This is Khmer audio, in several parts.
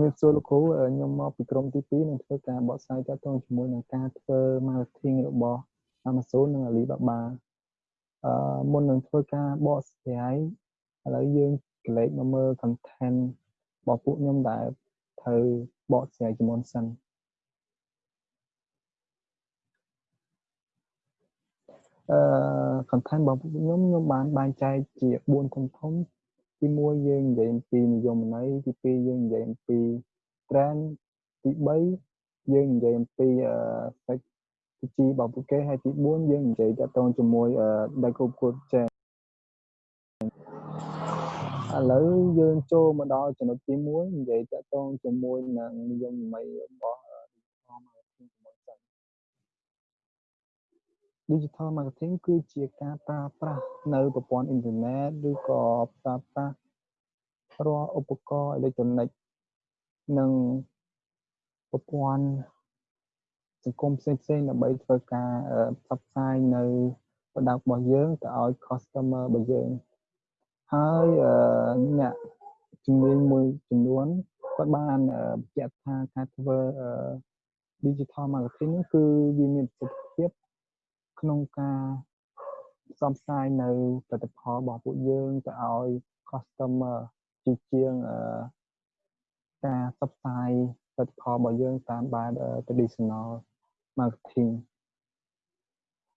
ជំរាបសួរលោកគ្រូខ្ញុំមកពីក្រុមទី2នឹងធ្វើការបកស្រាយទាក់ទងជាមួយនឹងការធ្វើ marketing របស់ Amazon និង Alibaba អឺមុននឹងធ្វើការបកស្រាយឥឡូវយើងកលេចមកមើល content របស់ពួកខ្ញុំដែលត្រូវបកស្រាយជាមុនសិនអឺ content របស់ពួកខ្ញុំខ្ញុំបានបែងចែកជា4ធំធំ ទី1យើងនិយាយអំពីនិយមន័យទី2យើងនិយាយអំពី trend ទី3យើងនិយាយអំពី strategy របស់ពួកគេហើយទី4យើងនិយាយតទៅជាមួយ Deco Code Chain ឥឡូវយើងចូលមកដល់ចំណុចទី1និយាយតទៅជាមួយនឹងនិយមន័យរបស់ digital marketing ជាមួយសិន digital marketing គឺជាការប្រើប្រាស់នៅប្រព័ន្ធអ៊ីនធឺណិតឬក៏ប្រើប្រាស់រាល់ឧបករណ៍អេឡិចត្រូនិកនិងប្រព័ន្ធសង្គមផ្សេងផ្សេងដើម្បីធ្វើការផ្សព្វផ្សាយនៅ product របស់យើងទៅឲ្យ customer របស់យើងហើយអ្នកជំនាញមួយចំនួនគាត់បានបញ្ជាក់ថាការធ្វើ digital marketing គឺវាមានប្រសិទ្ធភាព ក្នុងការផ្សព្វផ្សាយនៅផលិតផលរបស់ពួកយើងទៅឲ្យ customer ជាជាងការផ្សព្វផ្សាយផលិតផលរបស់យើងតាមបែប traditional marketing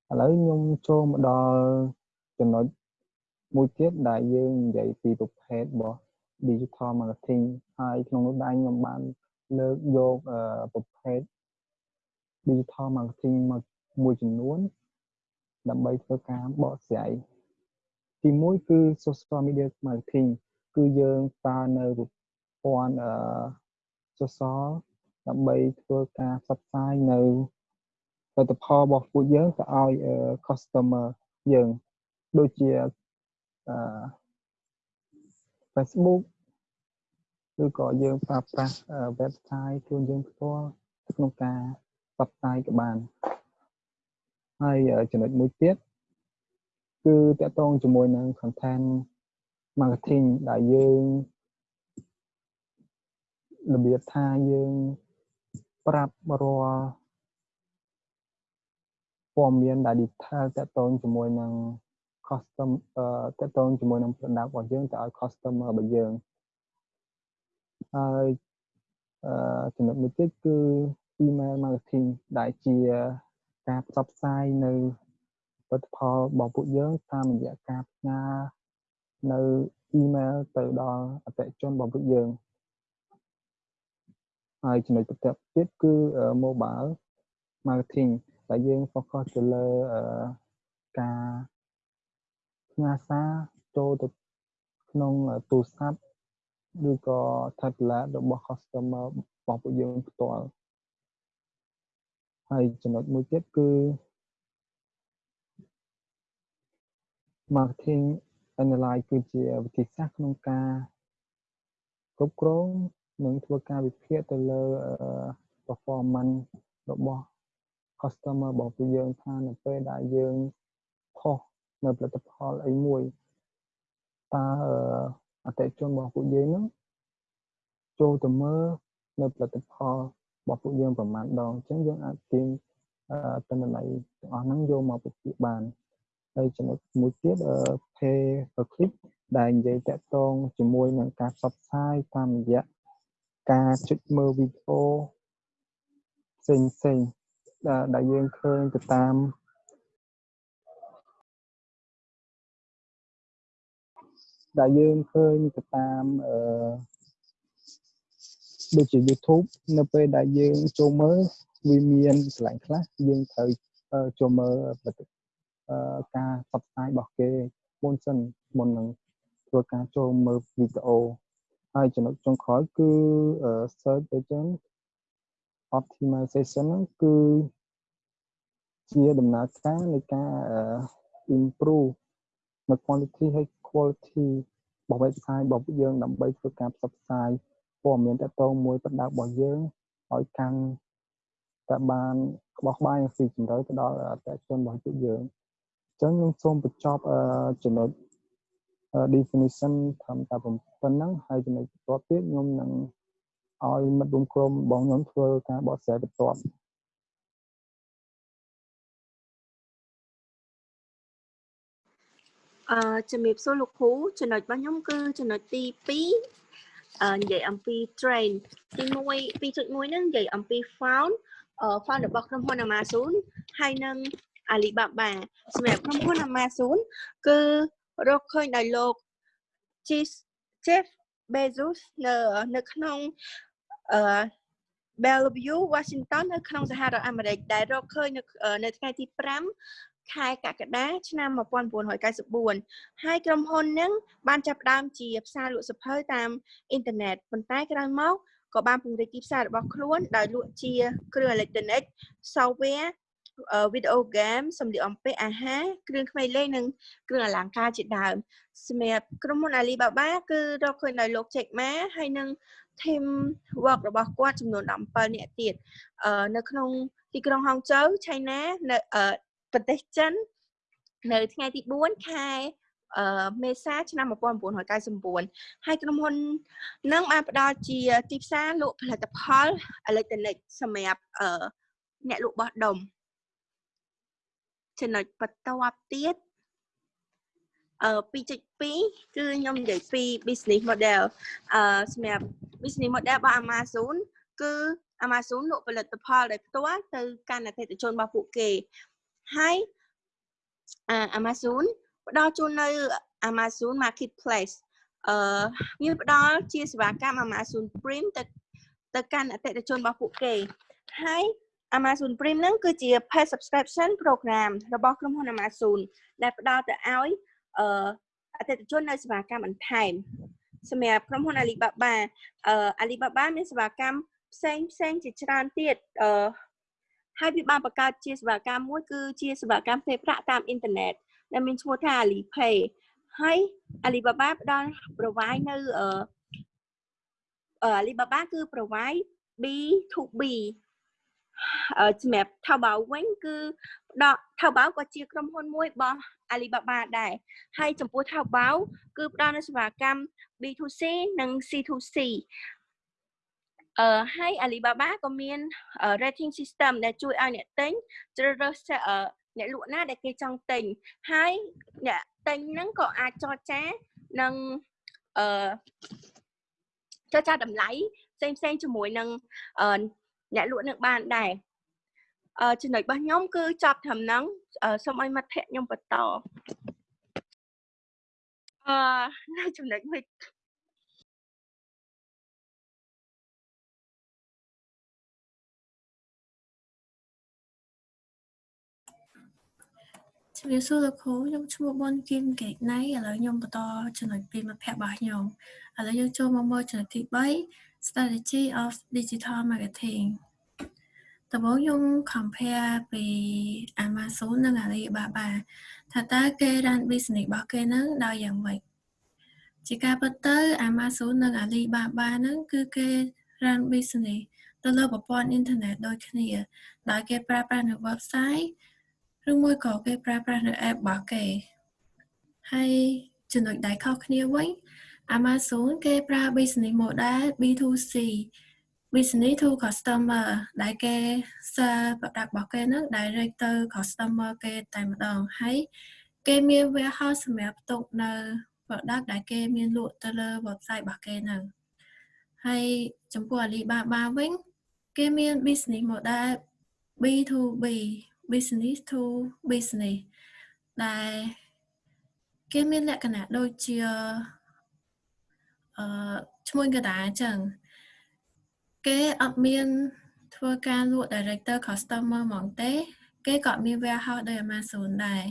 ឥឡូវខ្ញុំចូលមកដល់ចំណុចមួយទៀតដែលយើងនិយាយពីប្រភេទរបស់ digital marketing ហើយក្នុងនោះដែរខ្ញុំបានលើកយកប្រភេទ digital marketing មកមួយចំនួន ដើម្បីធ្វើការបកស្រាយទី1គឺ social media marketing គឺយើងប្រើនៅប្រព័ន្ធអឺ social ដើម្បីធ្វើការផ្សព្វផ្សាយនៅផលិតផលរបស់ពួកយើងទៅឲ្យ customer យើងដូចជាអឺ Facebook ឬក៏យើងប្រើប្រាស់ website ខ្លួនយើងផ្ទាល់ក្នុងការផ្សព្វផ្សាយក៏បាន ហើយចំណុចមួយទៀតគឺតកតងជាមួយនឹង content marketing ដែលយើងរបៀបថាយើងប្រាប់រាល់ព័ត៌មានដែល detail តកតងជាមួយនឹង custom តកតងជាមួយនឹង product របស់យើងទៅឲ្យ customer របស់យើងហើយអឺចំណុចមួយទៀតគឺ email marketing ដែលជា ការផ្សព្វផ្សាយនៅផលិតផលរបស់ពួកយើងតាមរយៈការផ្ញើនៅ email ទៅដល់អតិថិជនរបស់ពួកយើងហើយចំណុចបន្ទាប់ទៀតគឺ mobile marketing ដែលយើង focus ទៅលើការផ្ញើសារចូលទៅក្នុងទូរស័ព្ទឬក៏ tablet របស់ customer របស់ពួកយើងផ្ទាល់ ហើយចំណុចមួយទៀតគឺ marketing analyze គឺជាវិធីសាស្ត្រក្នុងការគ្រប់គ្រងនិងធ្វើការវិភាគទៅលើ performance របស់ customer របស់ពួកយើងថានៅពេលដែលយើងផុសនៅផលិតផលអីមួយតើអតិថិជនរបស់ពួកយើងហ្នឹងចូលទៅមើលនៅផលិតផល របស់ពួកយើងប្រមាណដងអញ្ចឹងយើងអាចទាញទិន្នន័យទាំងអស់ហ្នឹងយកមកពិភាក្សាបានហើយចំណុចមួយទៀត pay per click ដែលនិយាយតាក់ទងជាមួយនឹងការផ្សព្វផ្សាយតាមរយៈការចុចមើលវីដេអូផ្សេងផ្សេងដែលយើងឃើញទៅតាមដែលយើងឃើញទៅតាមអឺ ដូចជា YouTube នៅពេលដែលយើងចូលមើលវាមានកន្លែងខ្លះយើងត្រូវចូលមើលការផ្សព្វផ្សាយរបស់គេមុនសិនមុននឹងធ្វើការចូលមើលវីដេអូហើយចំណុចចុងក្រោយគឺ search engine optimization ហ្នឹងគឺជាដំណើរការនៃការ improve នៅ quality ហើយ quality របស់ website របស់យើងដើម្បីធ្វើការផ្សព្វផ្សាយ ព័ត៌មានតទៅមួយប្រដៅរបស់យើងឲ្យកាន់តែបានក្បោះក្បាយនិងស៊ីជម្រៅទៅដល់អតិថិជនរបស់ពួកយើងអញ្ចឹងខ្ញុំសូមបញ្ចប់ចំណុច definition ត្រឹមតែប៉ុណ្ណឹងហើយចំណុចបន្ទាប់ទៀតខ្ញុំនឹងឲ្យមិត្តរួមក្រុមបងខ្ញុំធ្វើការបកស្រាយបន្ទាប់អឺជំរាបសួរលោកគ្រូចំណុចរបស់ខ្ញុំគឺចំណុចទី2អឺ និយាយអំពី train ទី1 2.1ហ្នឹងនិយាយអំពី found អឺ found របស់ក្រុមហ៊ុន Amazon ហើយនិង Alibaba សម្រាប់ក្រុមហ៊ុន Amazon គឺរកឃើញដោយលោក Jeff Bezos នៅនៅក្នុងអឺ Bellevue Washington នៅក្នុងសហរដ្ឋអាមេរិកដែលរកឃើញនៅនៅថ្ងៃទី5 ខែកក្កដាឆ្នាំ1994ហើយក្រុមហ៊ុននឹងបានចាប់ផ្ដើមជាផ្សារលក់សភៅតាមអ៊ីនធឺណិតប៉ុន្តែក្រោយមកក៏បានពង្រីកទីផ្សាររបស់ខ្លួនដោយលក់ជាគ្រឿងអេឡិចត្រូនិក software វីដេអូហ្គេមសម្លៀកបំពាក់អាហារគ្រឿងក្មេងលេងនិងគ្រឿងអលង្ការជាដើមសម្រាប់ក្រុមហ៊ុន Alibaba គឺរកឃើញដោយលោក Jack Ma ហើយនិង team work របស់គាត់ចំនួន17នាក់ទៀតនៅក្នុងទីក្រុងហុងជូវឆៃណានៅ ប្រទេសចិននៅថ្ងៃទី4ខែអឺមេសាឆ្នាំ1999ហើយក្រុមហ៊ុននឹងបានផ្ដល់ជាទីផ្សារលក់ផលិតផលអេឡិចត្រូនិកសម្រាប់អឺអ្នកលក់បោះដុំចំណុចបន្ទាប់ទៀតអឺ2.2គឺខ្ញុំនិយាយពី business model អឺសម្រាប់ business model របស់ Amazon គឺ Amazon លក់ផលិតផលដោយផ្ទាល់ទៅកាន់អតិថិជនរបស់ពួកគេ ហើយ Amazon ផ្ដល់ជូននៅ Amazon Marketplace អឺមានផ្ដល់ជាសេវាកម្ម Amazon Prime ទៅទៅកាន់អតិថិជនរបស់ពួកគេហើយ Amazon Prime ហ្នឹងគឺជា paid subscription program របស់ក្រុមហ៊ុន Amazon ដែលផ្ដល់ទៅឲ្យអឺអតិថិជននៅសេវាកម្មបន្ថែមសម្រាប់ក្រុមហ៊ុន Alibaba អឺ Alibaba មានសេវាកម្មផ្សេងផ្សេងជាច្រើនទៀតអឺ ហើយវាបានបង្កើតជាសេវាកម្មមួយគឺជាសេវាកម្មផ្ទេរប្រាក់តាមអ៊ីនធឺណិតដែលមានឈ្មោះថា Alipay ហើយ Alibaba ផ្ដល់ provide នៅអឺ Alibaba គឺ provide B2B សម្រាប់ Taobao វិញគឺដក Taobao ក៏ជាក្រុមហ៊ុនមួយរបស់ Alibaba ដែរហើយចំពោះ Taobao គឺផ្ដល់នូវសេវាកម្ម B2C និង C2C អឺហើយ Alibaba ក៏មាន rating system ដែលជួយឲ្យអ្នកទិញជ្រើសរើសអ្នកលក់ណាដែលគេចង់ទិញហើយអ្នកទិញហ្នឹងក៏អាចចរចានឹងអឺចរចាតម្លៃផ្សេងផ្សេងជាមួយនឹងអ្នកលក់នឹងបានដែរអឺចំណុចរបស់ខ្ញុំគឺចប់ត្រឹមហ្នឹងសូមឲ្យមិត្តភ័ក្ដិខ្ញុំបន្តអឺនៅចំណុចមួយ ជំរាបសួរលោកគ្រូខ្ញុំឈ្មោះបនគីមកេកណៃឥឡូវខ្ញុំបន្តចំណុចពីមិត្តភ័ក្ដិរបស់ខ្ញុំឥឡូវយើងចូលមកមើលចំណុចទី3 strategy of digital marketing ដំបូងខ្ញុំ compare ពី Amazon និង Alibaba ថាតើគេ run business របស់គេនឹងដោយយ៉ាងម៉េចជាការពិតទៅ Amazon និង Alibaba ហ្នឹងគឺគេ run business ទៅលើប្រព័ន្ធអ៊ីនធឺណិតដូចគ្នា ដោយគេប្រើប្រាស់នៅ website ឬមួយក៏គេប្រើប្រាស់នៅ app របស់គេហើយចំណុចដែលខុសគ្នាវិញ Amazon គេប្រើ business model B2C business to customer ដែលគេ sell product របស់គេនឹង direct ទៅ customer គេតែម្ដងហើយគេមាន warehouse សម្រាប់ផ្ទុកនៅ product ដែលគេមានលក់ទៅលើ website របស់គេនឹងហើយចំពោះ Alibaba វិញគេមាន business model B2B business to business ដែលគេមានលក្ខណៈដូចជាអឺឈ្មោះកដាអញ្ចឹងគេអត់មានធ្វើការលក់ director customer ហ្មងទេ គេក៏មាន warehouse ដោយ Amazon ដែរ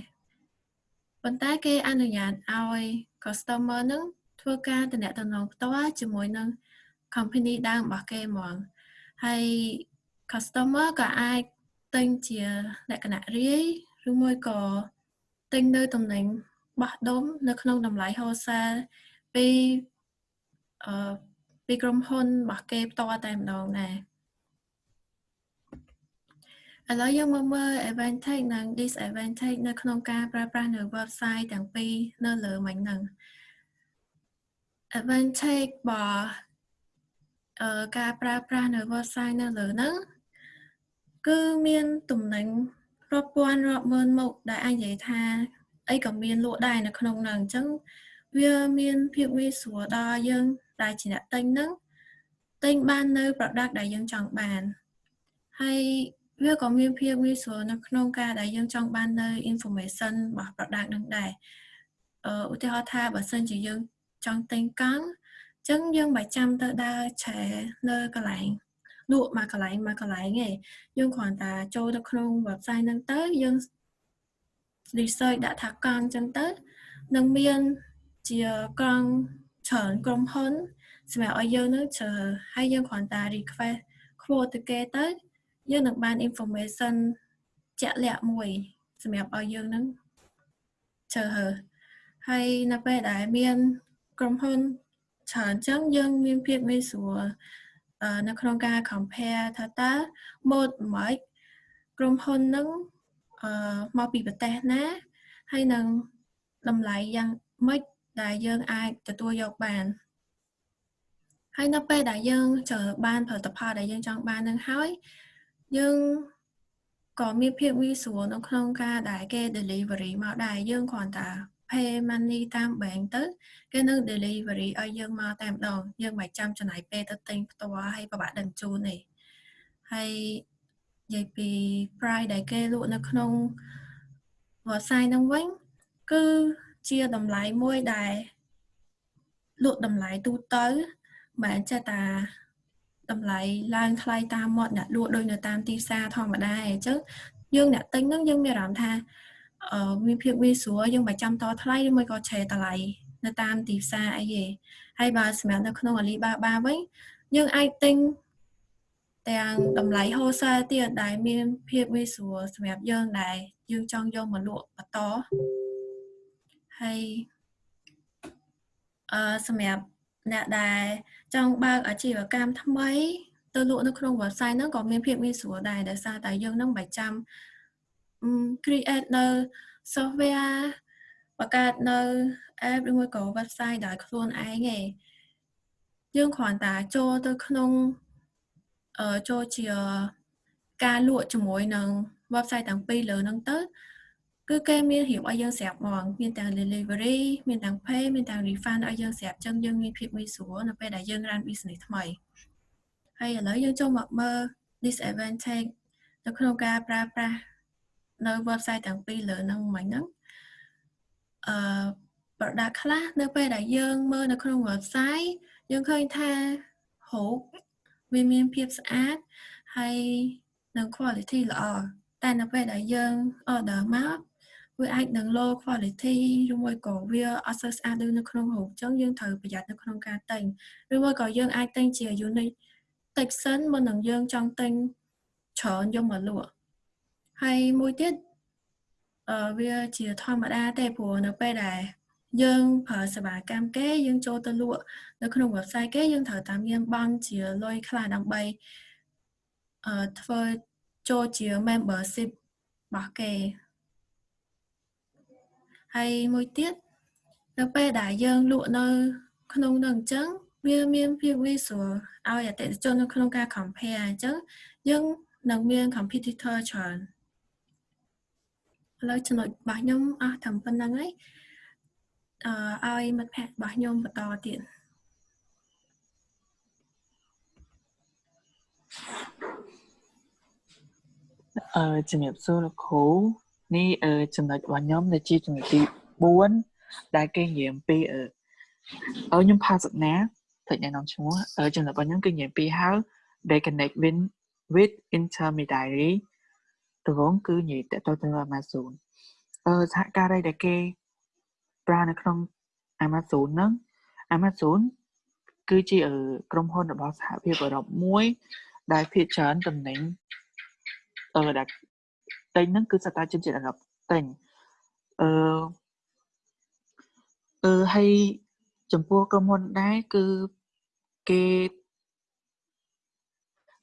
ប៉ុន្តែគេអនុញ្ញាតឲ្យ customer នឹងធ្វើការតំណែងផ្ទាល់ជាមួយនឹង company ដើមរបស់គេហ្មងហើយ customer ក៏អាច ទិញជាលក្ខណៈរាយឬមួយក៏ទិញនៅតំណែងបោះដុំនៅក្នុងតម្លៃ wholesale ពីអឺពីក្រុមហ៊ុនរបស់គេផ្ទាល់តែម្ដងដែរឥឡូវយើងមកមើល advantage និង disadvantage នៅក្នុងការប្រើប្រាស់នៅ website ទាំងពីរនៅលើមិញហ្នឹង advantage របស់អឺការប្រើប្រាស់នៅ website នៅលើហ្នឹង គឺមានតំណែងរាប់ពាន់រាប់ម៉ឺនមុខដែលអាចនិយាយថាអីក៏មានលក់ដែរនៅក្នុងហ្នឹងអញ្ចឹងវាមានភាពងាយស្រួលដល់យើងដែលជាអ្នកទិញហ្នឹងទិញបាននៅ product ដែលយើងចង់បានហើយវាក៏មានភាពងាយស្រួលនៅក្នុងការដែលយើងចង់បាននៅ information របស់ product នឹងដែរអឺឧទាហរណ៍ថាបើសិនជាយើងចង់ទិញកង់អញ្ចឹងយើងមិនចាំទៅដើរឆែនៅកន្លែង លក់មកកន្លែងមកកន្លែងទេយើងគ្រាន់តែចូលទៅក្នុង website ហ្នឹងទៅយើង research ដាក់ថាកង់អញ្ចឹងទៅនឹងមានជាកង់ច្រើនក្រុមហ៊ុនសម្រាប់ឲ្យយើងនឹងជ្រើហើយយើងគ្រាន់តែ request quote ទៅគេទៅយើងនឹងបាន information ជាក់លាក់មួយសម្រាប់ឲ្យយើងនឹងជ្រើហើហើយនៅពេលដែលមានក្រុមហ៊ុនច្រើនចឹងយើងមានភាពងាយស្រួល នៅក្នុងការ compare ថាតើ mode មួយក្រុមហ៊ុននឹងអឺមកពីប្រទេសណា ហើយនឹងតម្លៃយ៉ាងម៉េចដែលយើងអាចទទួលយកបានហើយនៅពេលដែលយើងចើបានផលិតផលដែលយើងចង់បាននឹងហើយយើងក៏មានភាពងាយស្រួលនៅក្នុងការដែលគេ delivery មកដែរយើងគ្រាន់តែ pay money តាម bank ទៅគេនឹង delivery ឲ្យយើងមកតែម្ដងយើងមិនចាំចំណាយពេលទៅទិញផ្ទាល់ហើយពិបាកដឹកជូនទេហើយនិយាយពី price ដែលគេលក់នៅក្នុង website ហ្នឹងវិញគឺជាតម្លៃមួយដែលលក់តម្លៃទូទៅមិនចេះតាតម្លៃឡើងថ្លៃតាមមាត់អ្នកលក់ដូចនៅតាមទីផ្សារធម្មតាអញ្ចឹងយើងអ្នកទិញហ្នឹងយើងមានអារម្មណ៍ថាអឺ មានភាពងាយស្រួលយើងមិនចាំតថ្លៃឬមួយក៏ឆេរតម្លៃនៅតាមទីផ្សារអីទេហើយបើសម្រាប់នៅក្នុង Alibaba វិញយើងអាចទិញទាំងតម្លៃ wholesale ទៀតដែលមានភាពងាយស្រួលសម្រាប់យើងដែលយើងចង់យកមកលក់បន្តហើយអឺសម្រាប់អ្នកដែលចង់បើកអាជីវកម្មថ្មីទៅលក់នៅក្នុង website ហ្នឹងក៏មានភាពងាយស្រួលដែរដោយសារតែយើងនឹងមិនចាំ create នៅ software បង្កើតនៅ app ឬមួយក៏ website ដោយខ្លួនឯងទេយើងគ្រាន់តែចូលទៅក្នុងអឺចូលជាការលក់ជាមួយនឹង website ទាំងពីរលើហ្នឹងទៅគឺគេមានរៀបឲ្យយើងស្រាប់ហ្មងមានទាំង delivery មានទាំង pay មានទាំង refund ឲ្យយើងស្រាប់ចឹងយើងមានភាពងាយស្រួលនៅពេលដែលយើង run business ថ្មីហើយឥឡូវយើងចូលមកមើល disadvantage នៅក្នុងការប្រើប្រាស់ នៅ website ទាំងពីរលើហ្នឹងមិញហ្នឹងអឺ product ខ្លះនៅពេលដែលយើងមើលនៅក្នុង website យើងឃើញថាហូបវាមានភាពស្អាតហើយនិង quality ល្អតែនៅពេលដែលយើង order មកវាអាចនឹង low quality ឬមួយក៏វាអត់សូវស្អាតដូចនៅក្នុងរូបអញ្ចឹងយើងត្រូវប្រយ័ត្ននៅក្នុងការទិញឬមួយក៏យើងអាចទិញជា unit តិចសិនមុននឹងយើងចង់ទិញច្រើនយកមកលក់ ហើយមួយទៀតអឺវាជាធម្មតាទេព្រោះនៅពេលដែលយើងប្រើសេវាកម្មគេយើងចូលទៅលក់នៅក្នុង website គេយើងត្រូវតាមមានបង់ជាលុយខ្លះដើម្បីអឺធ្វើចូលជា membership របស់គេហើយមួយទៀតនៅពេលដែលយើងលក់នៅ ក្នុងនោះអញ្ចឹងវាមានភាពងាយស្រួលឲ្យអតិថិជននៅក្នុងការ compare អញ្ចឹងយើងនឹងមាន competitor ច្រើន ឥឡូវចំណុចរបស់ខ្ញុំអស់តែប៉ុណ្្នឹងហើយអឺឲ្យមិត្តភ័ក្តិរបស់ខ្ញុំបន្តទៀតអឺជំរាបសួរលោកគ្រូនេះអឺចំណុចរបស់ខ្ញុំដែលជាចំណុចទី4ដែលគេនិយាយអំពីអឺអឺខ្ញុំផាសនាតែណែនាំឈ្មោះអឺចំណុចរបស់ខ្ញុំគឺនិយាយពី how they connect with with intermediary ដំបូងគឺនិយាយតទៅទៅ Amazon អឺសហការីដែលគេប្រើនៅក្នុង Amazon ហ្នឹង Amazon គឺជាក្រុមហ៊ុនរបស់សហភាពអឺរ៉ុបមួយដែលភាគច្រើនតំណែងអឺដែលទិញហ្នឹងគឺសតាជនជាតិអារ៉ុបទិញអឺអឺហើយចំពោះក្រុមហ៊ុនដែរគឺគេ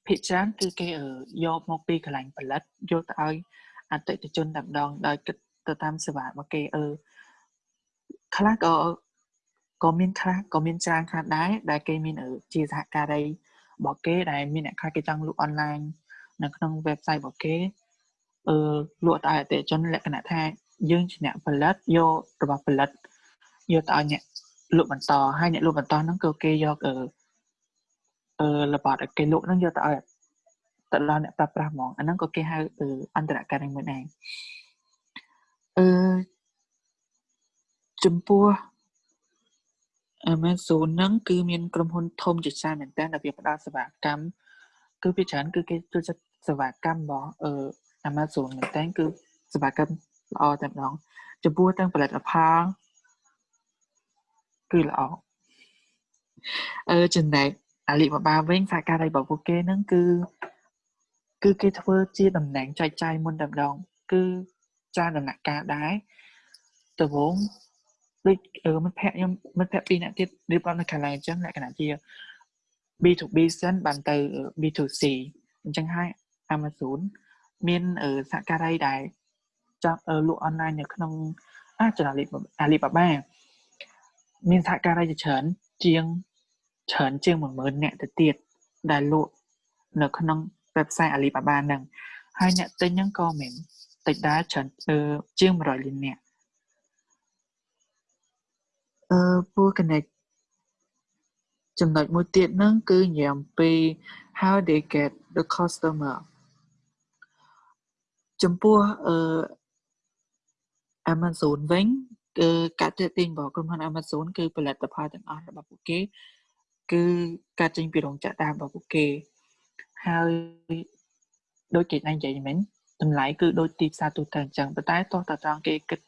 ភាគច្រើនគឺគេយកមកពីកន្លែងផលិតយកទៅឲ្យអតិថិជនតែម្ដងដោយគិតទៅតាមសេវារបស់គេអឺខ្លះក៏ក៏មានខ្លះក៏មានច្រើនខ្លះដែរដែលគេមានជាសហការីរបស់គេដែលមានអ្នកខ្លះគេចង់លក់អនឡាញនៅក្នុង website របស់គេអឺលក់ទៅឲ្យអតិថិជនលក្ខណៈថាយើងជាអ្នកផលិតយករបស់ផលិតយកទៅឲ្យអ្នកលក់បន្តហើយអ្នកលក់បន្តហ្នឹងគឺគេយកអឺ អឺរបស់ដែលគេលក់ហ្នឹងយកទៅឲ្យទៅដល់អ្នកប្រើប្រាស់ហ្មងអាហ្នឹងក៏គេហៅអន្តរការមួយដែរអឺចំពោះ Amazon ហ្នឹងគឺមានក្រុមហ៊ុនធំជាច្រើនមែនតើដែលវាផ្ដល់សេវាកម្មគឺវាច្រើនគឺគេចូលចិត្តសេវាកម្មរបស់អឺ Amazon មែនតើគឺសេវាកម្មល្អតែម្ដងចំពោះទាំងផលិតផលគឺល្អអឺចំណែក អាលីបាបាវិញសហការីរបស់ពួកគេហ្នឹងគឺគឺគេធ្វើជាតំណែងចែកចាយមុនតែម្ដងគឺចាដំណាក់កាលដែរដំបូងដូចមិត្តភ័ក្ដិខ្ញុំមិត្តភ័ក្ដិពីរនាក់ទៀតរៀបរាប់នៅខាងឡើងអញ្ចឹងលក្ខណៈជា B2B សិនបានទៅ B2C អញ្ចឹងហើយ Amazon មានសហការីដែលចាប់លក់អនឡាញនៅក្នុងអាចនាលីអាលីបាបាមានសហការីជាច្រើនជាង ច្រើនជាង10000នាក់ទៅទៀតដែលលក់នៅក្នុង website Alibaba ហ្នឹងហើយអ្នកទិញហ្នឹងក៏មានតិចដែរច្រើនជាង100លាននាក់អឺពូ connect ចំណុចមួយទៀតហ្នឹងគឺនិយាយអំពី how they get the customer ចំពោះអឺ Amazon វិញគឺការទាក់ទាញរបស់ក្រុមហ៊ុន Amazon គឺផលិតផលទាំងអស់របស់ពួកគេ គឺការចេញពីរោងចក្រដើមរបស់ពួកគេហើយដូចគេតែនិយាយមិញតម្លៃគឺដូចទីផ្សារទូទៅអញ្ចឹងប៉ុន្តែតោះតត្រង់គេគិត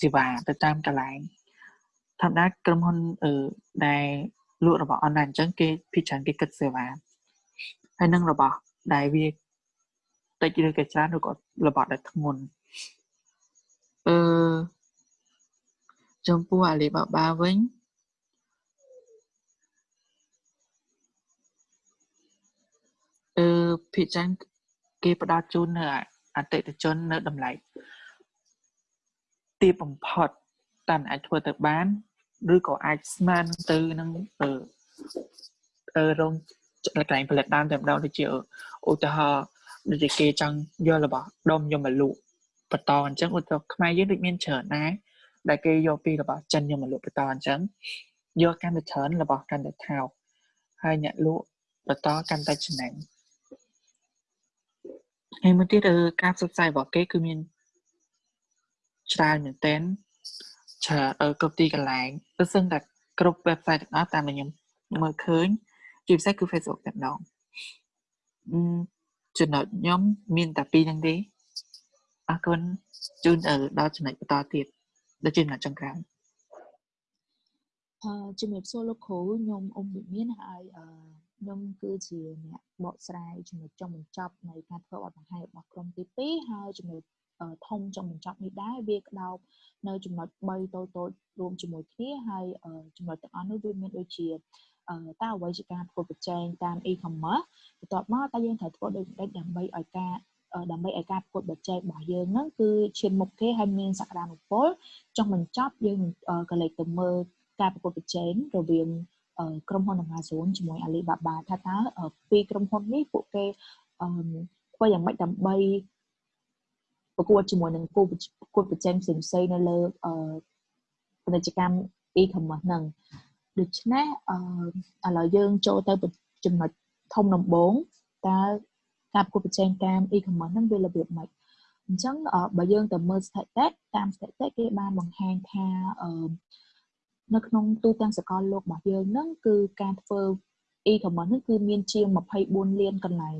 សេវាទៅតាមកន្លែងធម្មតាក្រុមហ៊ុនអឺដែលលក់របស់អនឡាញអញ្ចឹងគេភាគច្រើនគេគិតសេវាហើយនឹងរបស់ដែលវាតិចឬក៏ច្រើនឬក៏របស់ដែលធ្ងន់អឺចំពោះ Alibaba វិញអឺ ភាគច្រើនគេផ្ដល់ជូននៅអតិថិជននៅតម្លៃទាបបំផុតតាមអាចធ្វើទៅបានឬក៏អាចស្មានទៅនឹងអឺអឺរោងកន្លែងផលិតតាមតែម្ដងដូចជាឧទាហរណ៍ដូចជាគេចង់យករបស់ដុំយកមកលក់បន្តអញ្ចឹងឧទាហរណ៍ខ្មែរយើងដូចមានច្រើនដែរដែលគេយកពីរបស់ចិនយកមកលក់បន្តអញ្ចឹងយកកាន់តែច្រើនរបស់កាន់តែថោកហើយអ្នកលក់បន្តកាន់តែចំណេញ ហើយមួយទៀតការផ្សព្វផ្សាយរបស់គេគឺមានច្រើនមែនទែនច្រើនគ្រប់ទីកន្លែងបើសិនតែគ្រប់ website ទាំងអស់តាមដែលខ្ញុំមើលឃើញជាពិសេសគឺ Facebook តែម្ដងចំណុចខ្ញុំមានតែពីរហ្នឹងទេអរគុណជូនដល់ចំណុចបន្តទៀតដូចជាចំណុចចុងក្រោយអឺជំរាបសួរលោកគ្រូខ្ញុំអ៊ំវិមានហើយអឺ ខ្ញុំគឺជាអ្នកបកស្រាយចំណុចចុងបញ្ចប់នៃការធ្វើបទបង្ហាញរបស់ក្រុមទី2ហើយចំណុចធំចុងបញ្ចប់នេះដែរវាក្តោបនៅចំណុច3តូចតូចរួមជាមួយគ្នាហើយចំណុចទាំងអស់នោះវាមានដូចជាតើអ្វីជាការប្រកួតប្រជែងតាម e-commerce បន្ទាប់មកតើយើងត្រូវធ្វើដូចម្តេចដើម្បីឲ្យការដើម្បីឲ្យការប្រកួតប្រជែងរបស់យើងហ្នឹងគឺឈានមុខគេហើយមានសក្តានុពលចុងបញ្ចប់យើងក៏លេចទៅមើលការប្រកួតប្រជែងរវាង ក្រុមហ៊ុន Amazon ជាមួយ Alibaba ថាតើពីរក្រុមហ៊ុននេះពួកគេធ្វើយ៉ាងម៉េចដើម្បីប្រកួតជាមួយនឹងគូប្រកួតប្រជែងផ្សេងផ្សេងនៅលើពាណិជ្ជកម្ម e-commerce ហ្នឹងដូច្នេះអឺឥឡូវយើងចូលទៅចំណុចធំដំបូងតើការប្រកួតប្រជែងតាម e-commerce ហ្នឹងវារបៀបម៉េចអញ្ចឹងបើយើងទៅមើលស្ថិតិតាមស្ថិតិគេបានបង្ហាញថាអឺ នៅក្នុងទូទាំងសកលលោករបស់យើងហ្នឹងគឺការធ្វើ e-commerce ហ្នឹងគឺមានជាង24លានកន្លែង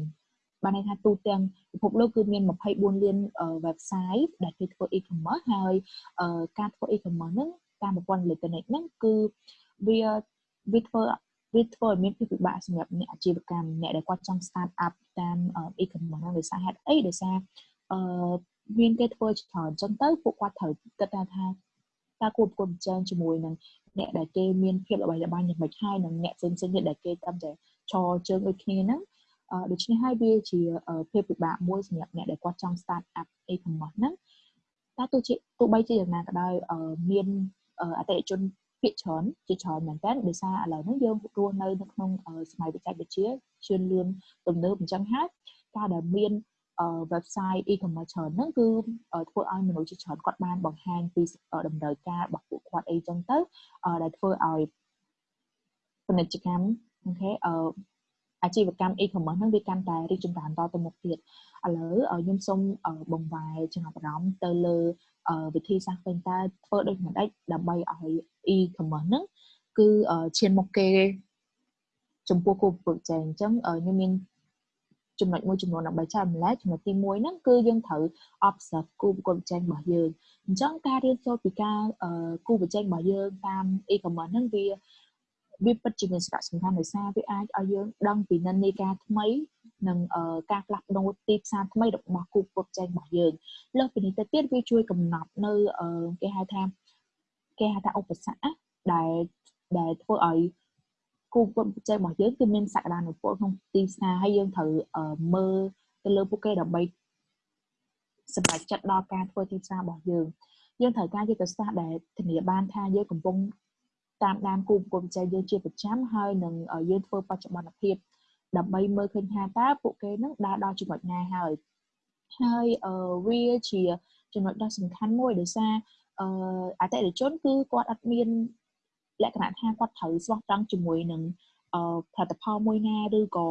បានន័យថាទូទាំងពិភពលោកគឺមាន24លាន website ដែលគេធ្វើ e-commerce ហើយការធ្វើ e-commerce ហ្នឹងតាមប្រព័ន្ធអេឡិចត្រូនិកហ្នឹងគឺវាវាធ្វើវាធ្វើឲ្យមានភាពពិបាកសម្រាប់អ្នកអាជីវកម្មអ្នកដែលគាត់ចង់ start up តាម e-commerce ហ្នឹងដោយសារហេតុអីដោយសារអឺមានគេធ្វើច្រើនអញ្ចឹងទៅពួកគាត់ត្រូវគិតថាថាតើគួរប្រកួតប្រជែងជាមួយនឹង អ្នកដែលគេមានភាពល្បីល្បាញយ៉ាងម៉េចហើយនិងអ្នកផ្សេងៗទៀតដែលគេតាមតែឈរជើងដូចគ្នាហ្នឹងដូច្នេះហើយវាជាភាពពិបាកមួយសម្រាប់អ្នកដែលគាត់ចង់ start up e-commerce ហ្នឹងតែទោះជាទោះបីជាយ៉ាងណាក៏ដោយមានអតិថិជនភាគច្រើនជាច្រើនមែនតើដោយសារឥឡូវហ្នឹងយើងរស់នៅនៅក្នុងសម័យបច្ចេកវិទ្យាជឿនលឿនទំនើបអញ្ចឹងហើយការដែលមាន website e-commerce ច្រើនហ្នឹងគឺធ្វើឲ្យមនុស្សជាច្រើនគាត់បានបង្ហាញពីតម្រូវការរបស់ពួកគាត់អីចឹងទៅដែលធ្វើឲ្យពាណិជ្ជកម្មអូខេអឺអាជីវកម្ម e-commerce ហ្នឹងវាកាន់តែរីកចម្រើនតទៅមុខទៀតឥឡូវខ្ញុំសូមបង្វែរចំណាប់អារម្មណ៍ទៅលើវិធីសាស្ត្រវិញតើធ្វើដូចម្ដេចដើម្បីឲ្យ e-commerce ហ្នឹងគឺឈានមុខគេចំពោះគោលប្រជែងអញ្ចឹងខ្ញុំមាន ចំណុចមួយចំនួនដើម្បីចែករំលែកចំណុចទី1ហ្នឹងគឺយើងត្រូវ observe គូប្រកួតប្រជែងរបស់យើងអញ្ចឹងការរៀនសូត្រពីការគូប្រជែងរបស់យើងតាម e-commerce ហ្នឹងវាវាពិតជាមានសារៈសំខាន់ដោយសារវាអាចឲ្យយើងដឹងពីនិន្នាការថ្មីនិងការផ្លាស់ប្ដូរទីផ្សារថ្មីរបស់គូប្រកួតប្រជែងរបស់យើងលើសពីនេះទៅទៀតវាជួយកំណត់នៅគេហៅថាគេហៅថាឧបសគ្គដែលដែលធ្វើឲ្យ គូប្រកួតប្រជែងរបស់យើងគឺមានសក្តានុពលក្នុងទីផ្សារហើយយើងត្រូវមើលទៅលើពួកគេដើម្បីសម្រេចចិត្តដល់ការធ្វើទីផ្សាររបស់យើងយើងត្រូវការយុទ្ធសាស្ត្រដែលធានាបានថាយើងកំពុងតាមដានគូប្រកួតប្រជែងយើងជាប្រចាំហើយនឹងយើងធ្វើបច្ចុប្បន្នភាពដើម្បីមើលឃើញថាតើពួកគេនឹងដើរដល់ចំណុចណាហើយហើយវាជាចំណុចដ៏សំខាន់មួយដោយសារអតិថិជនគឺគាត់អត់មាន លក្ខណៈថាគាត់ត្រូវស្មោះត្រង់ជាមួយនឹងផលិតផលមួយណាឬក៏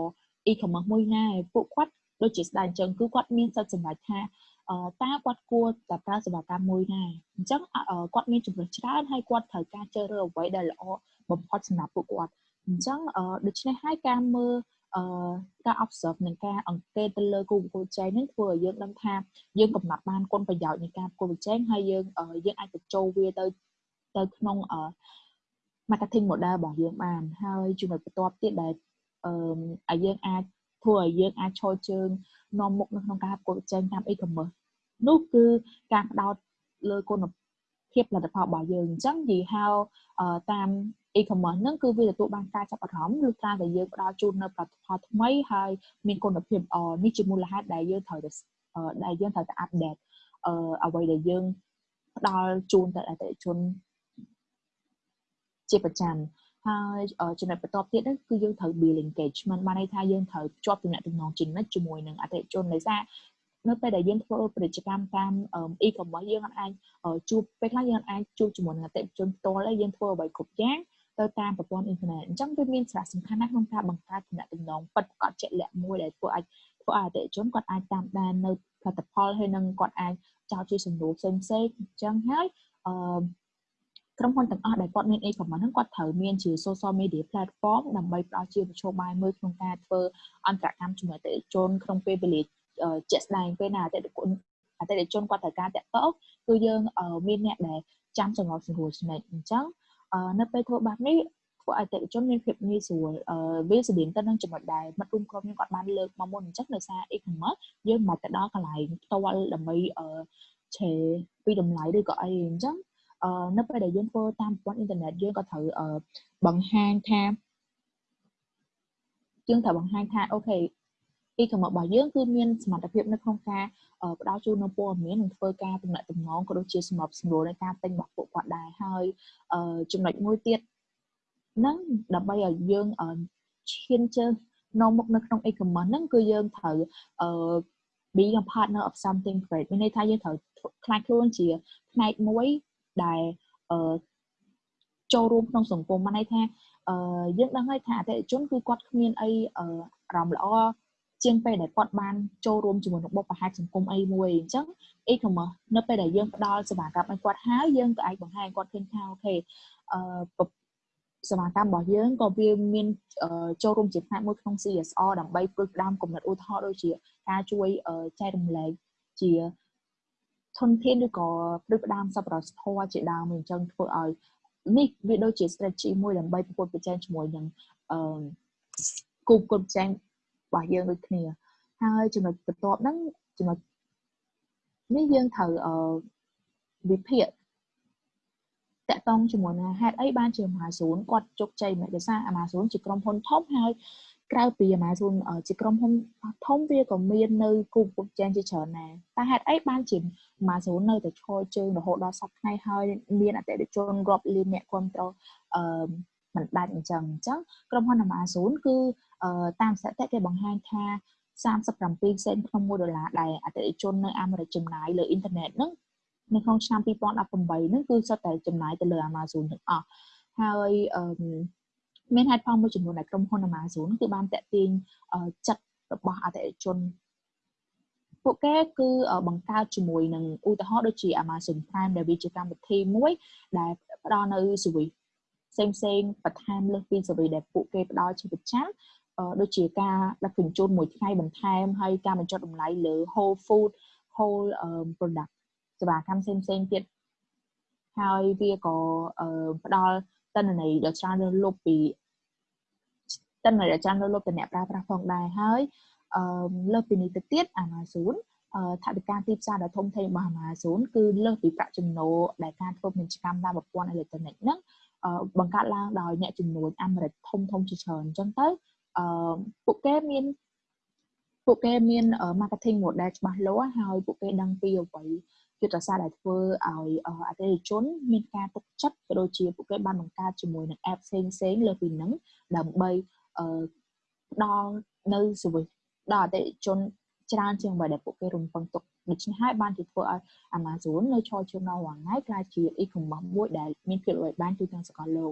e-commerce មួយណាពួកគាត់ដូចជាស្ដេចអញ្ចឹងគឺគាត់មានសិទ្ធិសម្រេចថាតើគាត់គួរតែប្រើសេវាកម្មមួយណាអញ្ចឹងគាត់មានជំរើសច្រើនហើយគាត់ត្រូវការជ្រើសរើសអ្វីដែលល្អបំផុតសម្រាប់ពួកគាត់អញ្ចឹងដូច្នេះហើយការមើលអឺការ observe និងការអង្កេតទៅលើគូប្រកួតប្រជែងហ្នឹងធ្វើឲ្យយើងដឹងថាយើងកំណត់បានគុណប្រយោជន៍នៃការប្រកួតប្រជែងហើយយើងយើងអាចបញ្ចូលវាទៅទៅក្នុងអឺ marketing model របស់យើងបានហើយចំណុចបន្ទាប់ទៀតដែលអឺឲ្យយើងអាចធ្វើឲ្យយើងអាចឈរជើងនាំមុខនៅក្នុងការប្រកួតប្រជែងតាម e-commerce នោះគឺការផ្ដោតលើគុណភាពផលិតផលរបស់យើងអញ្ចឹងនិយាយហៅតាម e-commerce ហ្នឹងគឺវាទទួលបានការចាប់អារម្មណ៍ឬការដែលយើងផ្ដល់ជូននៅផលិតផលថ្មីហើយមានគុណភាពល្អនេះជាមូលហេតុដែលយើងត្រូវតែដែលយើងត្រូវតែអាប់ដេតអឺអ្វីដែលយើងផ្ដល់ជូនទៅអតិថិជន ជាប្រចាំហើយចំណុចបន្ទាប់ទៀតគឺយើងត្រូវ build engagement បានន័យថាយើងត្រូវភ្ជាប់ទំនាក់ទំនងជានិច្ចជាមួយនឹងអតិថិជនដោយសារនៅពេលដែលយើងធ្វើពាណិជ្ជកម្មតាម e-commerce យើងអាចជួបពេលខ្លះយើងអាចជួបជាមួយនឹងអតិថិជនផ្ទាល់ហើយយើងធ្វើអ្វីគ្រប់យ៉ាងទៅតាមប្រព័ន្ធអ៊ីនធឺណិតអញ្ចឹងវាមានសារៈសំខាន់ណាស់ក្នុងការបង្កើតទំនាក់ទំនងពិតប្រាកដជាក់លាក់មួយដែលធ្វើឲ្យធ្វើឲ្យអតិថិជនគាត់អាចតាមដាននៅផលិតផលហើយនឹងគាត់អាចចោទជាសំណួរផ្សេងផ្សេងអញ្ចឹងហើយអឺ ក្រុមហ៊ុនទាំងអស់ដែលគាត់មាន e-commerce ហ្នឹងគាត់ត្រូវមានជា social media platform ដើម្បីផ្ដល់ជាមធ្យោបាយមួយក្នុងការធ្វើអន្តរកម្មជាមួយអតិថិជនក្នុងពេលវេលាជាក់ស្ដែងពេលណាអតិថិជនអតិថិជនគាត់ត្រូវការតាក់ទងគឺយើងមានអ្នកដែលចាំចំណងស្រួលចំណេះអញ្ចឹងនៅពេលធ្វើបែបនេះធ្វើឲ្យអតិថិជនមានភាពងាយស្រួលវាស្តៀងទៅនឹងចំណុចដែលមិត្តរួមក្រុមយើងគាត់បានលើកមកមុនអញ្ចឹងដោយសារ e-commerce យើងមិនបាច់ទៅដល់កន្លែងផ្ទាល់ដើម្បីឆេពីតម្លៃឬក៏អីអញ្ចឹង នៅពេលដែលយើងធ្វើតាមប្រព័ន្ធអ៊ីនធឺណិតយើងក៏ត្រូវបង្ហាញថាយើងត្រូវបង្ហាញថាអូខេ e-commerce របស់យើងគឺមានសមត្ថភាពនៅក្នុងការផ្ដល់ជូននូវព័ត៌មាននិងធ្វើការទំនាក់ទំនងក៏ដូចជាសម្របសម្រួលនៃការទិញរបស់ពួកគាត់ដែរហើយចំណុចមួយទៀតហ្នឹងដើម្បីឲ្យយើងឈានជើងនាំមុខនៅក្នុង e-commerce ហ្នឹងគឺយើងត្រូវអឺ being a partner of something great មានន័យថាយើងត្រូវខ្លាចខ្លួនជាផ្នែកមួយ ដែលអឺចូលរួមក្នុងសង្គមបានន័យថាអឺយើងដឹងហើយថាអតិថិជនគឺគាត់គ្មានអីអារម្មណ៍ល្អជាងពេលដែលគាត់បានចូលរួមជាមួយនឹងបុព្វហេតុសង្គមអីមួយអញ្ចឹង e-commerce នៅពេលដែលយើងផ្ដល់សេវាកម្មឲ្យគាត់ហើយយើងក៏អាចបង្ហាញគាត់ឃើញថាអូខេអឺសេវាកម្មរបស់យើងក៏វាមានចូលរួមជាផ្នែកមួយក្នុង CSR ដើម្បីផ្គត់ផ្ដើមគំនិតឧទាហរណ៍ដូចជាការជួយចែករំលែកជា ធនធានឬក៏ផ្ដួចផ្ដើមសប្បុរសធម៌ជាដើមអញ្ចឹងធ្វើឲ្យនេះវាដូចជា strategy មួយដើម្បីប្រកួតប្រជែងជាមួយនឹងអឺគូប្រកួតប្រជែងរបស់យើងដូចគ្នាហើយចំណុចបន្ទាប់ហ្នឹងចំណុចនេះយើងត្រូវអឺវិភាគតតកតងជាមួយនឹងហេតុអីបានជា Amazon គាត់ជោគជ័យមិនដោយសារ Amazon ជាក្រុមហ៊ុនធំហើយ ក្រៅពី Amazon ជាក្រុមហ៊ុនធំវាក៏មាននៅគូប្រជែងជាច្រើនដែរតែហេតុអីបានជា Amazon នៅតែឈរជើងរហូតដល់សប្តាហ៍ថ្ងៃហើយមានអតិថិជនរាប់លានអ្នកគ្រប់គ្រងអឺមិនដាច់អញ្ចឹងអញ្ចឹងក្រុមហ៊ុន Amazon គឺតាមស្ថិតិគេបង្ហាញថា37សេនក្នុង1ដុល្លារដែលអតិថិជននៅអាមេរិកចំណាយលើអ៊ីនធឺណិតហ្នឹងនៅក្នុងឆ្នាំ2018ហ្នឹងគឺសុទ្ធតែចំណាយទៅលើ Amazon ទាំងអស់ហើយអឺ មានហេតុផលមួយចំនួនដែលក្រុមហ៊ុន Amazon គឺបានតាក់ទាញចិត្តរបស់អតិថិជនពួកគេគឺបង្កើតជាមួយនឹងឧទាហរណ៍ដូចជា Amazon Prime ដែលវាជាកម្មវិធីមួយដែលផ្ដល់នៅ service ផ្សេងផ្សេងបន្ថែមលើសពី service ដែលពួកគេផ្ដល់ជាប្រចាំដូចជាការដឹកជញ្ជូនមួយថ្ងៃបន្ថែមហើយការបញ្ចុះតម្លៃលើ whole food whole product សេវាកម្មផ្សេងផ្សេងទៀតហើយវាក៏ផ្ដល់តនន័យដ៏ច្រើនលើសលប់ពី តនន័យដ៏ច្រើនលើសលប់ទៅអ្នកប្រើប្រាស់ផងដែរហើយអឺលើសពីនេះទៅទៀត Amazon អឺថវិកាទីផ្សារដ៏ធំធេងរបស់ Amazon គឺលើសពីប្រាក់ចំណូលដែលការធ្វើពាណិជ្ជកម្មតាមប្រព័ន្ធអេឡិចត្រូនិកហ្នឹងបង្កើតឡើងដោយអ្នកជំនួញអាមេរិកធំធំជាច្រើនអញ្ចឹងទៅអឺពួកគេមានពួកគេមាន marketing model ច្បាស់លាស់ហើយពួកគេដឹងពីអ្វីយុទ្ធសាស្ត្រដែលធ្វើឲ្យអតិថិជនមានការទុកចិត្តក៏ដូចជាពួកគេបានបង្កើតជាមួយនឹង app ផ្សេងផ្សេងលើពីហ្នឹងដើម្បី ផ្ដល់នៅ service ដល់អតិថិជនច្រើនជាងអ្វីដែលពួកគេរំពឹងទុកដូច្នេះហើយបានជាធ្វើឲ្យ Amazon នៅឈរជើងនៅរាល់ថ្ងៃក្លាយជា e-commerce មួយដែលមានភាពល្បីល្បាញទូទាំងសកលលោក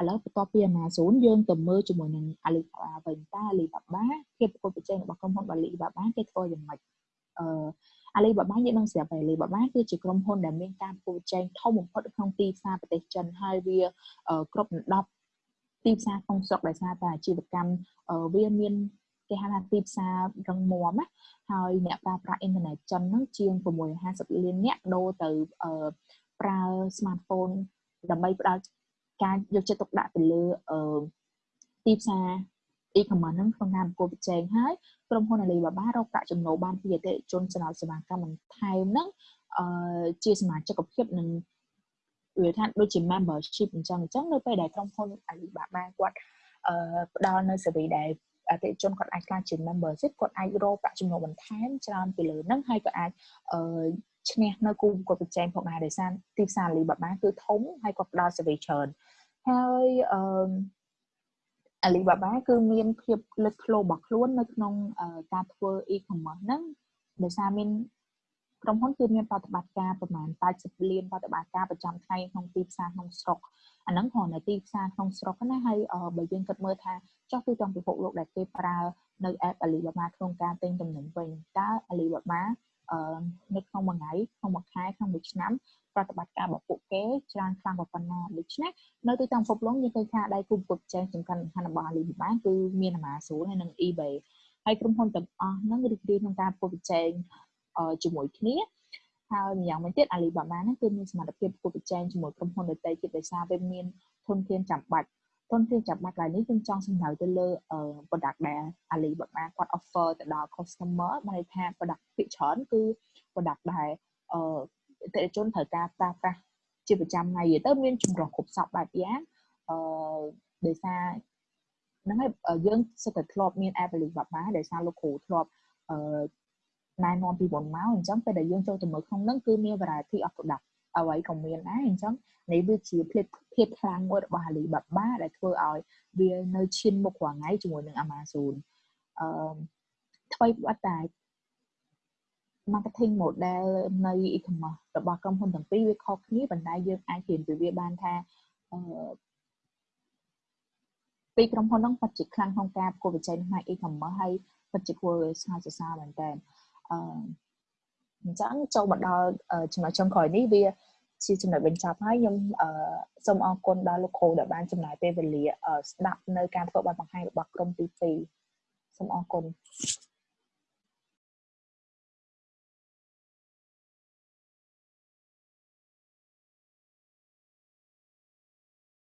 ឥឡូវបន្ទាប់ពី Amazon យើងទៅមើលជាមួយនឹង Alibaba វិញតើ Alibaba ភាពប្រកួតប្រជែងរបស់ក្រុមហ៊ុន Alibaba គេធ្វើយ៉ាងម៉េចអឺ Alibaba យើងនឹងស្រាប់ហើយ Alibaba គឺជាក្រុមហ៊ុនដែលមានការប្រកួតប្រជែងធំបំផុតក្នុងទីផ្សារប្រទេសចិនហើយវាគ្រប់ដណ្ដប់ ទីផ្សារក្នុងស្រុកដោយសារតែអាជីវកម្មវាមានគេហៅថាទីផ្សាររឹងមាំណាហើយអ្នកប្រើប្រាស់អ៊ីនធឺណិតចិនហ្នឹងជាង650លានអ្នកដូរទៅប្រើ smartphone ដើម្បីផ្ដល់ការយកចិត្តទុកដាក់ទៅលើទីផ្សារ e-commerce ហ្នឹងក្នុងការប្រកួតប្រជែងហើយក្រុមហ៊ុន Alibaba រកប្រាក់ចំណូលបានពីអតិថិជនចំណោទសេវាកម្មបន្ថែមហ្នឹងអឺជាសមាជិកភាពនឹង វាថាដូចជា membership អញ្ចឹងអញ្ចឹងនៅពេលដែលក្រុមហ៊ុន Alibaba គាត់អឺផ្ដល់នៅ service ដែលអតិថិជនគាត់អាចក្លាយជា membership គាត់អាចរកប្រាក់ចំណូលបន្ថែមច្រើនពីលើហ្នឹងហើយក៏អាចអឺឈ្នះនៅគូប្រកួតប្រជែងផងដែរដោយសារទីផ្សារ Alibaba គឺធំហើយគាត់ផ្ដល់ service ច្រើនហើយអឺ Alibaba គឺមានភាពលេចធ្លោរបស់ខ្លួននៅក្នុងការធ្វើ e-commerce ហ្នឹងដោយសារមាន ក្រុមហ៊ុនគឺមានប្រតិបត្តិការប្រមាណ80លានប្រតិបត្តិការប្រចាំថ្ងៃក្នុងទីផ្សារក្នុងស្រុកអាហ្នឹងគ្រាន់តែទីផ្សារក្នុងស្រុកណាហើយបើយើងគិតមើលថាចុះទូទាំងពិភពលោកដែលគេប្រើនៅ app Alibaba ក្នុងការទិញទំនិញវិញតើ Alibaba នៅក្នុងមួយថ្ងៃក្នុងមួយខែក្នុងមួយឆ្នាំប្រតិបត្តិការរបស់ពួកគេច្រើនខ្លាំងប៉ុណ្ណាដូច្នេះនៅទូទាំងពិភពលោកយើងឃើញថាដៃគូប្រកួតប្រជែងសំខាន់សំខាន់របស់ Alibaba គឺមាន Amazon ហើយនិង eBay ហើយក្រុមហ៊ុនទាំងអស់ហ្នឹងរីករាយក្នុងការប្រកួតប្រជែង ជាមួយគ្នាហើយម្យ៉ាងវិញទៀត Alibaba ហ្នឹងគឺមានសមត្ថភាពប្រកួតប្រជែងជាមួយក្រុមហ៊ុនដទៃទៀតដោយសារវាមានធនធានចាំបាច់ធនធានចាំបាច់ឡើយនេះខ្ញុំចង់សំដៅទៅលើ product ដែល Alibaba គាត់ offer ទៅដល់ customer បានន័យថា product ភាគច្រើនគឺ product ដែលអឺអតិថិជនត្រូវការប្រើប្រាស់ជាប្រចាំថ្ងៃទៅមានចម្រុះគ្រប់សពបែបយ៉ាងអឺដោយសារហ្នឹងហើយយើងសិតតែធ្លាប់មាន app Alibaba ដោយសារលោកគ្រូធ្លាប់អឺ ណែនាំពីមុនមកអញ្ចឹងពេលដែលយើងចូលទៅមើលក្នុងហ្នឹងគឺមាន variety of product អ្វីក៏មានដែរអញ្ចឹងនេះវាជាភាពភាពខ្លាំងមួយរបស់ Alibaba ដែលធ្វើឲ្យវានៅឈានមុខរាល់ថ្ងៃជាមួយនឹង Amazon អឺថ្មីបាត់តែ marketing model នៃ e-commerce របស់ក្រុមហ៊ុនទាំងពីរវាខុសគ្នាប៉ុន្តែយើងអាចរៀនពីវាបានថាអឺពីក្រុមហ៊ុនហ្នឹងពិតជាខ្លាំងក្នុងការប្រកួតប្រជែងផ្នែក e-commerce ហើយពិតជាគួរស្ងើចសរសើរមែនតើ អឺអញ្ចឹងចូលមកដល់ចំណុចចុងក្រោយនេះវាជាចំណុចបញ្ចប់ហើយខ្ញុំសូមអរគុណដល់លោកគ្រូដែលបានចំណាយពេលវេលាស្ដាប់នៅការធ្វើបទបង្ហាញរបស់ក្រុមទី2សូមអរគុណ